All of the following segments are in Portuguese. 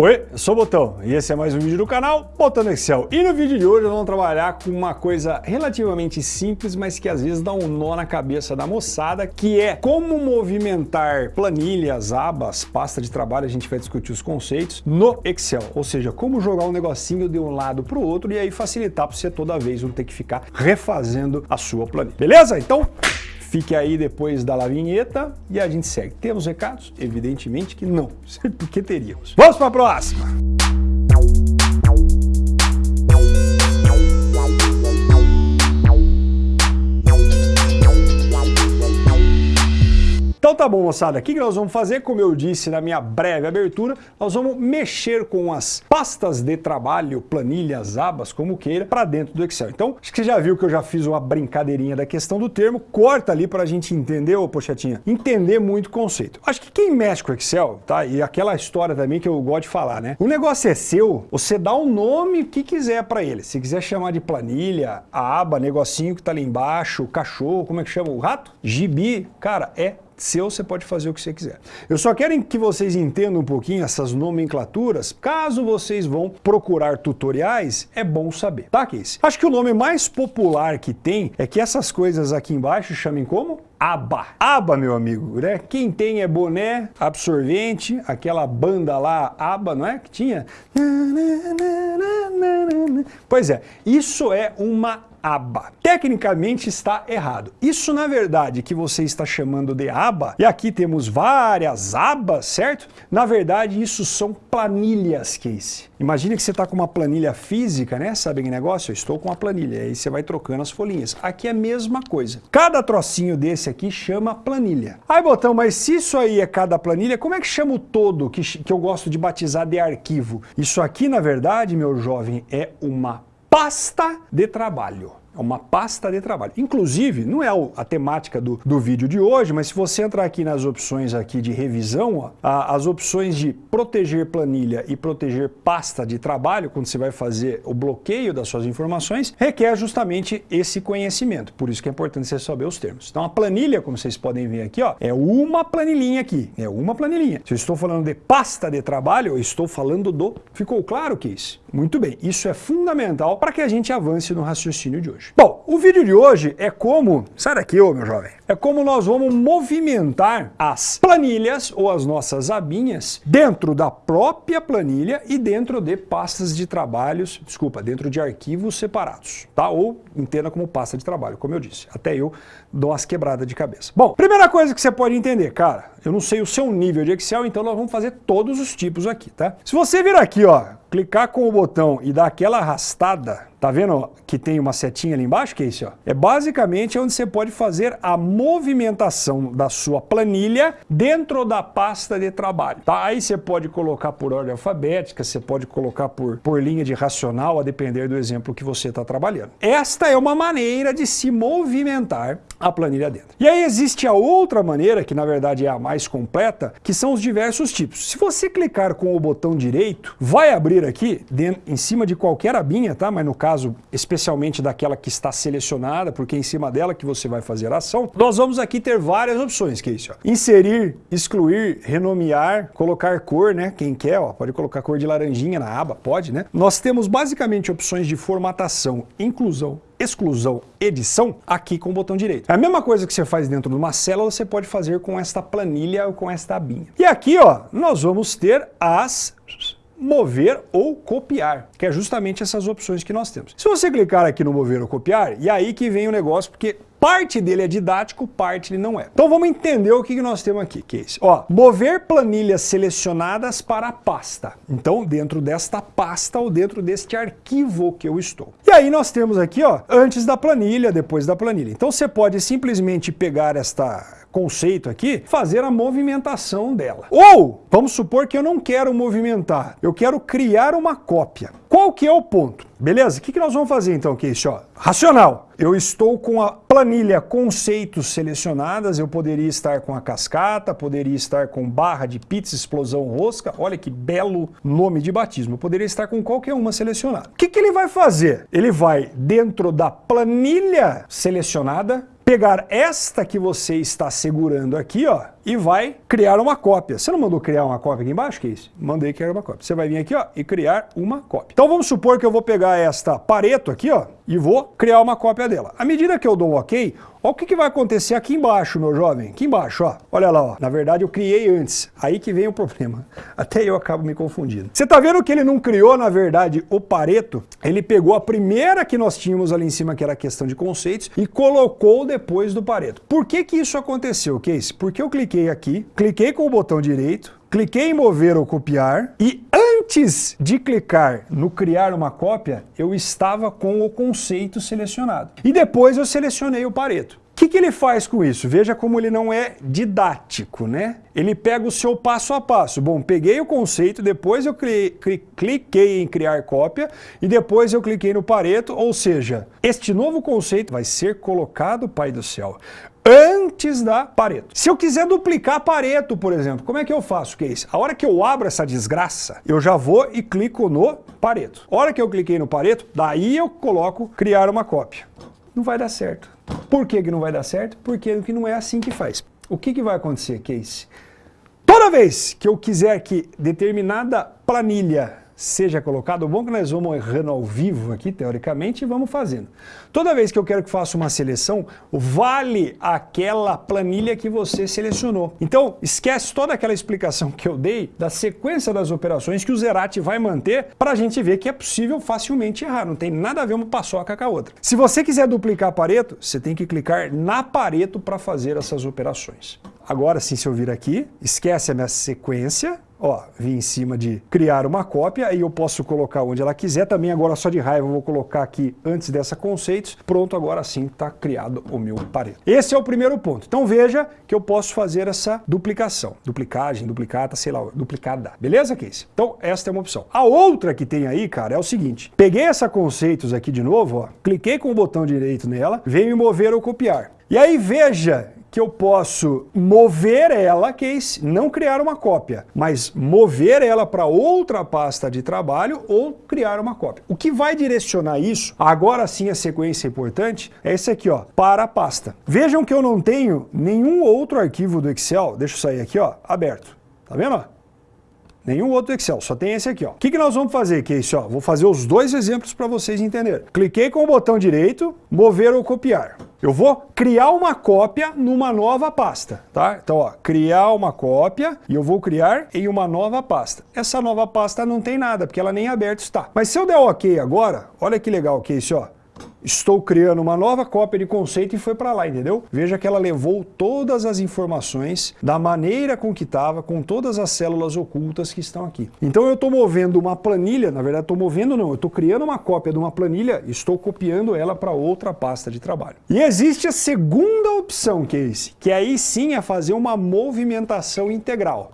Oi, eu sou o Botão e esse é mais um vídeo do canal Botando Excel. E no vídeo de hoje nós vamos trabalhar com uma coisa relativamente simples, mas que às vezes dá um nó na cabeça da moçada, que é como movimentar planilhas, abas, pasta de trabalho, a gente vai discutir os conceitos, no Excel. Ou seja, como jogar um negocinho de um lado para o outro e aí facilitar para você toda vez não ter que ficar refazendo a sua planilha. Beleza? Então, Fique aí depois da vinheta e a gente segue. Temos recados? Evidentemente que não, porque teríamos. Vamos para a próxima! Então tá bom, moçada, o que nós vamos fazer? Como eu disse na minha breve abertura, nós vamos mexer com as pastas de trabalho, planilhas, abas, como queira, para dentro do Excel. Então, acho que você já viu que eu já fiz uma brincadeirinha da questão do termo, corta ali para a gente entender, ô pochetinha, entender muito o conceito. Acho que quem mexe com Excel, tá, e aquela história também que eu gosto de falar, né? O negócio é seu, você dá o um nome que quiser para ele. Se quiser chamar de planilha, a aba, negocinho que tá ali embaixo, cachorro, como é que chama? O rato? Gibi, cara, é seu, você pode fazer o que você quiser. Eu só quero que vocês entendam um pouquinho essas nomenclaturas. Caso vocês vão procurar tutoriais, é bom saber, tá, Casey? Acho que o nome mais popular que tem é que essas coisas aqui embaixo chamem como? aba. Aba, meu amigo, né? Quem tem é boné, absorvente, aquela banda lá, aba, não é? Que tinha? Pois é, isso é uma aba. Tecnicamente está errado. Isso, na verdade, que você está chamando de aba, e aqui temos várias abas, certo? Na verdade, isso são planilhas, Casey. Imagina que você está com uma planilha física, né? Sabe que negócio? Eu estou com uma planilha, aí você vai trocando as folhinhas. Aqui é a mesma coisa. Cada trocinho desse aqui chama planilha. Aí, Botão, mas se isso aí é cada planilha, como é que chama o todo que, que eu gosto de batizar de arquivo? Isso aqui, na verdade, meu jovem, é uma pasta de trabalho. É uma pasta de trabalho. Inclusive, não é a temática do, do vídeo de hoje, mas se você entrar aqui nas opções aqui de revisão, as opções de proteger planilha e proteger pasta de trabalho, quando você vai fazer o bloqueio das suas informações, requer justamente esse conhecimento. Por isso que é importante você saber os termos. Então a planilha, como vocês podem ver aqui, ó, é uma planilhinha aqui. É uma planilhinha. Se eu estou falando de pasta de trabalho, eu estou falando do... Ficou claro que isso? Muito bem. Isso é fundamental para que a gente avance no raciocínio de hoje. Bom, o vídeo de hoje é como... Sai daqui, ô meu jovem. É como nós vamos movimentar as planilhas ou as nossas abinhas dentro da própria planilha e dentro de pastas de trabalhos, desculpa, dentro de arquivos separados, tá? Ou entenda como pasta de trabalho, como eu disse. Até eu dou umas quebradas de cabeça. Bom, primeira coisa que você pode entender, cara, eu não sei o seu nível de Excel, então nós vamos fazer todos os tipos aqui, tá? Se você vir aqui, ó, clicar com o botão e dar aquela arrastada, tá vendo que tem uma setinha ali embaixo? Que é isso? Ó? É basicamente onde você pode fazer a movimentação da sua planilha dentro da pasta de trabalho. Tá? Aí você pode colocar por ordem alfabética, você pode colocar por, por linha de racional, a depender do exemplo que você está trabalhando. Esta é uma maneira de se movimentar a planilha dentro. E aí existe a outra maneira, que na verdade é a mais completa, que são os diversos tipos. Se você clicar com o botão direito, vai abrir aqui, dentro, em cima de qualquer abinha, tá? mas no caso especialmente daquela que está selecionada, porque é em cima dela que você vai fazer a ação, nós vamos aqui ter várias opções, que é isso. Ó. Inserir, excluir, renomear, colocar cor, né? Quem quer, ó, pode colocar cor de laranjinha na aba, pode, né? Nós temos basicamente opções de formatação, inclusão, exclusão, edição, aqui com o botão direito. É a mesma coisa que você faz dentro de uma célula, você pode fazer com esta planilha ou com esta abinha. E aqui, ó, nós vamos ter as mover ou copiar, que é justamente essas opções que nós temos. Se você clicar aqui no mover ou copiar, e aí que vem o negócio, porque Parte dele é didático, parte ele não é. Então vamos entender o que nós temos aqui, que é esse. Ó, mover planilhas selecionadas para a pasta. Então dentro desta pasta ou dentro deste arquivo que eu estou. E aí nós temos aqui, ó, antes da planilha, depois da planilha. Então você pode simplesmente pegar esta conceito aqui, fazer a movimentação dela. Ou, vamos supor que eu não quero movimentar, eu quero criar uma cópia. Qual que é o ponto? Beleza? O que, que nós vamos fazer então? Ó, racional. Eu estou com a planilha conceitos selecionadas, eu poderia estar com a cascata, poderia estar com barra de pizza, explosão rosca, olha que belo nome de batismo, eu poderia estar com qualquer uma selecionada. O que, que ele vai fazer? Ele vai, dentro da planilha selecionada, pegar esta que você está segurando aqui, ó, e vai criar uma cópia. Você não mandou criar uma cópia aqui embaixo, que é isso? Mandei criar uma cópia. Você vai vir aqui ó, e criar uma cópia. Então vamos supor que eu vou pegar esta Pareto aqui ó, e vou criar uma cópia dela. À medida que eu dou ok, o que, que, vai acontecer aqui embaixo, meu jovem. Aqui embaixo, ó. Olha lá, ó. Na verdade, eu criei antes. Aí que vem o problema. Até eu acabo me confundindo. Você tá vendo que ele não criou, na verdade, o Pareto? Ele pegou a primeira que nós tínhamos ali em cima, que era a questão de conceitos, e colocou depois do Pareto. Por que que isso aconteceu, Case? Porque eu cliquei aqui, cliquei com o botão direito, cliquei em mover ou copiar e antes de clicar no criar uma cópia, eu estava com o conceito selecionado. E depois eu selecionei o Pareto. O que, que, ele faz com isso? Veja como ele não é didático, né? Ele pega o seu passo a passo. Bom, peguei o conceito, depois eu cliquei em criar cópia e depois eu cliquei no Pareto, ou seja, este novo conceito vai ser colocado, Pai do Céu, antes da Pareto. Se eu quiser duplicar Pareto, por exemplo, como é que eu faço, Case? A hora que eu abro essa desgraça, eu já vou e clico no Pareto. A hora que eu cliquei no Pareto, daí eu coloco criar uma cópia. Não vai dar certo. Por que, que não vai dar certo? Porque não é assim que faz. O que, que vai acontecer, Case? Toda vez que eu quiser que determinada planilha seja colocado. O bom é que nós vamos errando ao vivo aqui, teoricamente, e vamos fazendo. Toda vez que eu quero que faça uma seleção, vale aquela planilha que você selecionou. Então, esquece toda aquela explicação que eu dei da sequência das operações que o Zerati vai manter para a gente ver que é possível facilmente errar. Não tem nada a ver uma paçoca com a outra. Se você quiser duplicar Pareto, você tem que clicar na Pareto para fazer essas operações. Agora sim, se eu vir aqui, esquece a minha sequência, Ó, vim em cima de criar uma cópia, aí eu posso colocar onde ela quiser. Também agora só de raiva vou colocar aqui antes dessa conceitos. Pronto, agora sim está criado o meu pareto. Esse é o primeiro ponto. Então veja que eu posso fazer essa duplicação. Duplicagem, duplicata, sei lá, duplicada. Beleza, Case? Então esta é uma opção. A outra que tem aí, cara, é o seguinte. Peguei essa conceitos aqui de novo, ó, cliquei com o botão direito nela, venho mover ou copiar. E aí veja que eu posso mover ela, case, não criar uma cópia, mas mover ela para outra pasta de trabalho ou criar uma cópia. O que vai direcionar isso, agora sim a sequência importante, é esse aqui, ó, para a pasta. Vejam que eu não tenho nenhum outro arquivo do Excel, deixa eu sair aqui, ó, aberto. Tá vendo? Nenhum outro Excel, só tem esse aqui. O que, que nós vamos fazer, Case? Ó, vou fazer os dois exemplos para vocês entenderem. Cliquei com o botão direito, mover ou copiar. Eu vou criar uma cópia numa nova pasta, tá? Então, ó, criar uma cópia e eu vou criar em uma nova pasta. Essa nova pasta não tem nada, porque ela nem aberta está. Mas se eu der OK agora, olha que legal, Case, ó estou criando uma nova cópia de conceito e foi para lá, entendeu? Veja que ela levou todas as informações da maneira com que estava, com todas as células ocultas que estão aqui. Então eu estou movendo uma planilha, na verdade estou movendo não, eu estou criando uma cópia de uma planilha e estou copiando ela para outra pasta de trabalho. E existe a segunda opção, que é esse, que aí sim é fazer uma movimentação integral.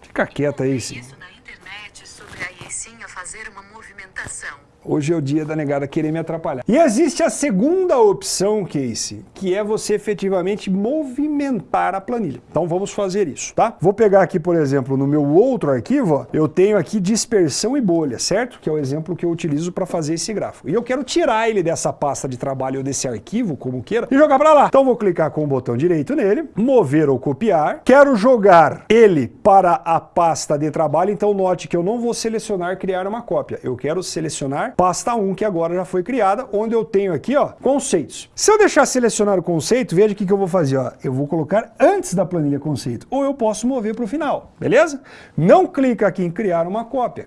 Fica quieta aí, sim. Isso na internet sobre aí sim a fazer uma movimentação. Hoje é o dia da negada querer me atrapalhar. E existe a segunda opção, Casey, que é você efetivamente movimentar a planilha. Então vamos fazer isso, tá? Vou pegar aqui, por exemplo, no meu outro arquivo, ó, eu tenho aqui dispersão e bolha, certo? Que é o exemplo que eu utilizo para fazer esse gráfico. E eu quero tirar ele dessa pasta de trabalho ou desse arquivo, como queira, e jogar para lá. Então vou clicar com o botão direito nele, mover ou copiar. Quero jogar ele para a pasta de trabalho, então note que eu não vou selecionar criar uma cópia. Eu quero selecionar pasta 1, que agora já foi criada, onde eu tenho aqui, ó, conceitos. Se eu deixar selecionar o conceito, veja o que, que eu vou fazer, ó. Eu vou colocar antes da planilha conceito, ou eu posso mover para o final, beleza? Não clica aqui em criar uma cópia,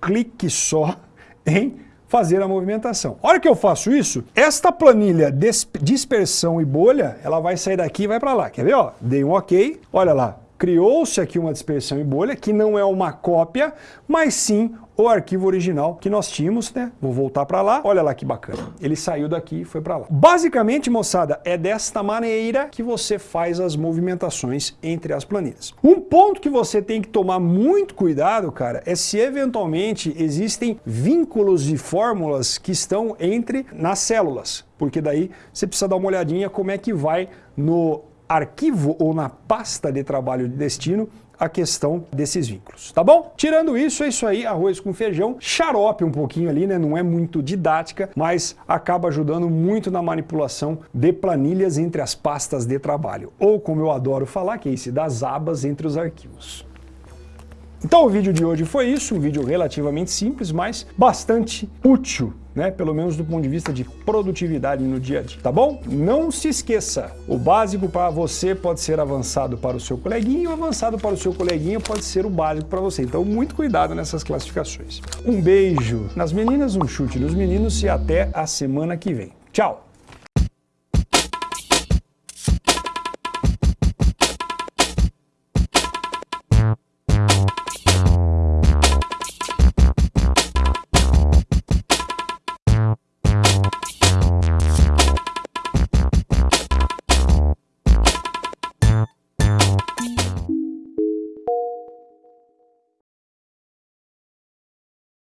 clique só em fazer a movimentação. A hora que eu faço isso, esta planilha dispersão e bolha, ela vai sair daqui e vai para lá. Quer ver? Ó? Dei um OK, olha lá, criou-se aqui uma dispersão em bolha, que não é uma cópia, mas sim o arquivo original que nós tínhamos, né? Vou voltar para lá, olha lá que bacana. Ele saiu daqui e foi para lá. Basicamente, moçada, é desta maneira que você faz as movimentações entre as planilhas. Um ponto que você tem que tomar muito cuidado, cara, é se eventualmente existem vínculos e fórmulas que estão entre nas células, porque daí você precisa dar uma olhadinha como é que vai no arquivo ou na pasta de trabalho de destino a questão desses vínculos, tá bom? Tirando isso, é isso aí, arroz com feijão, xarope um pouquinho ali, né? Não é muito didática, mas acaba ajudando muito na manipulação de planilhas entre as pastas de trabalho. Ou, como eu adoro falar, que é esse das abas entre os arquivos. Então o vídeo de hoje foi isso, um vídeo relativamente simples, mas bastante útil, né? pelo menos do ponto de vista de produtividade no dia a dia, tá bom? Não se esqueça, o básico para você pode ser avançado para o seu coleguinha, o avançado para o seu coleguinha pode ser o básico para você, então muito cuidado nessas classificações. Um beijo nas meninas, um chute nos meninos e até a semana que vem. Tchau!